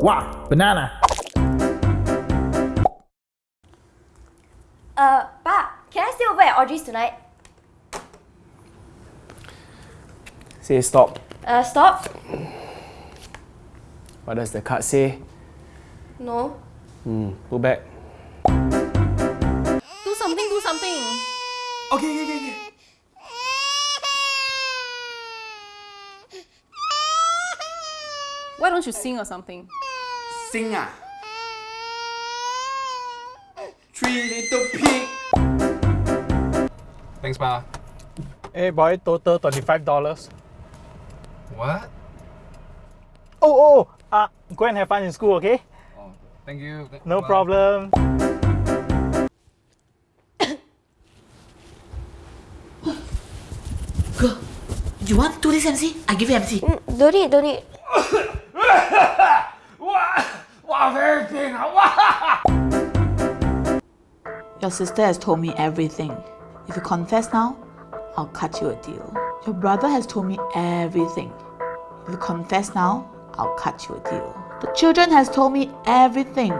Wah, banana. Uh, Pa, can I stay over at Audrey's tonight? Say stop. Uh, stop? What does the card say? No. Hmm, go back. Do something, do something. Okay, okay, okay, okay. Why don't you sing or something? Sing ah. Three little pig. Thanks, Pa. Hey boy, total $25. What? Oh, oh, uh, go and have fun in school, okay? Oh, thank you. Th- No Pa. problem. Girl, you want to do this MC? I give you MC. Don't need, don't need. Your sister has told me everything. If you confess now, I'll cut you a deal. Your brother has told me everything. If you confess now, I'll cut you a deal. The children has told me everything.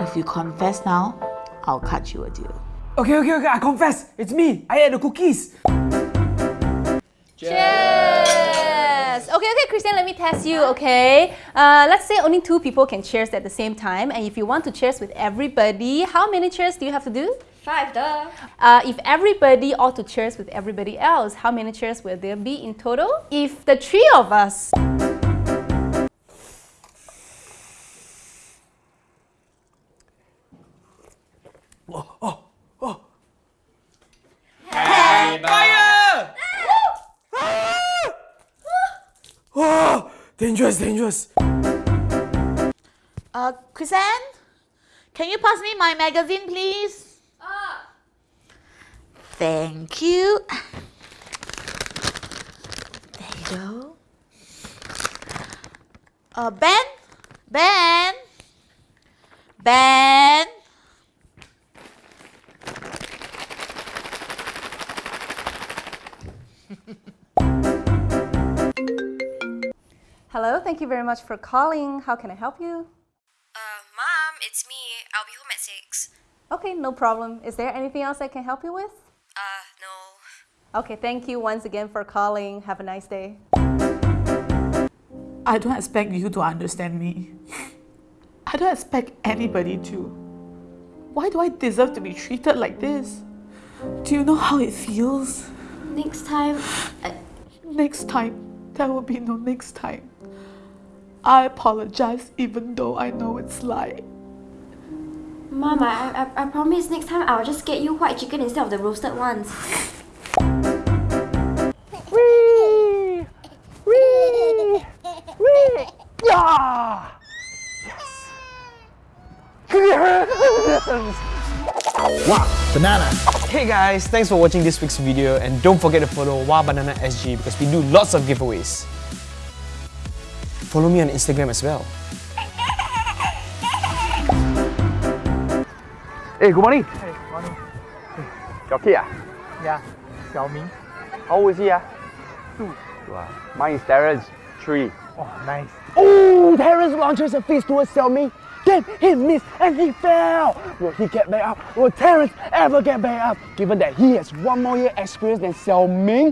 If you confess now, I'll cut you a deal. Okay, okay, okay, I confess. It's me. I ate the cookies. Cheers! Okay, okay, Christian, let me test you, okay? Uh, let's say only two people can cheers at the same time, and if you want to cheers with everybody, how many cheers do you have to do? Five, duh. Uh, if everybody ought to cheers with everybody else, how many cheers will there be in total? If the three of us Oh, dangerous, dangerous. Uh, Chrisanne? Can you pass me my magazine, please? Thank you. There you go. Uh, Ben? Ben? Ben? Hello, thank you very much for calling. How can I help you? Uh, Mom, it's me. I'll be home at six. Okay, no problem. Is there anything else I can help you with? Uh, no. Okay, thank you once again for calling. Have a nice day. I don't expect you to understand me. I don't expect anybody to. Why do I deserve to be treated like this? Do you know how it feels? Next time, I, Next time, there will be no next time. I apologize even though I know it's lie. Mama, I, I, I promise next time I'll just get you white chicken instead of the roasted ones. Whee! Whee! Whee! Yeah! Yes! wah, banana. Hey guys, thanks for watching this week's video and don't forget to follow Wah Banana SG because we do lots of giveaways. Follow me on Instagram as well. Hey, good morning. Hey, morning. Your kid ah? Yeah, Xiaoming. How old is he ah? Two. Two ah. Mine is Terrence, three. Oh, nice. Oh, Terrence launches a fist towards Xiaoming. Then he missed and he fell. Will he get back up? Will Terrence ever get back up? Given that he has one more year experience than Xiaoming,